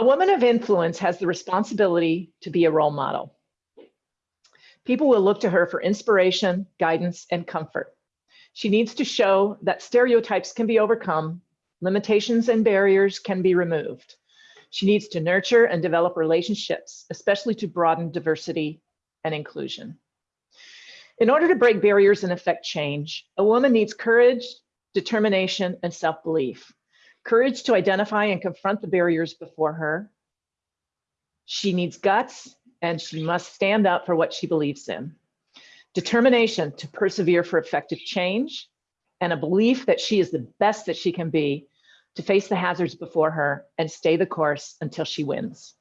A woman of influence has the responsibility to be a role model. People will look to her for inspiration, guidance, and comfort. She needs to show that stereotypes can be overcome, limitations and barriers can be removed. She needs to nurture and develop relationships, especially to broaden diversity and inclusion. In order to break barriers and affect change, a woman needs courage, determination, and self-belief. Courage to identify and confront the barriers before her. She needs guts and she must stand up for what she believes in. Determination to persevere for effective change and a belief that she is the best that she can be to face the hazards before her and stay the course until she wins.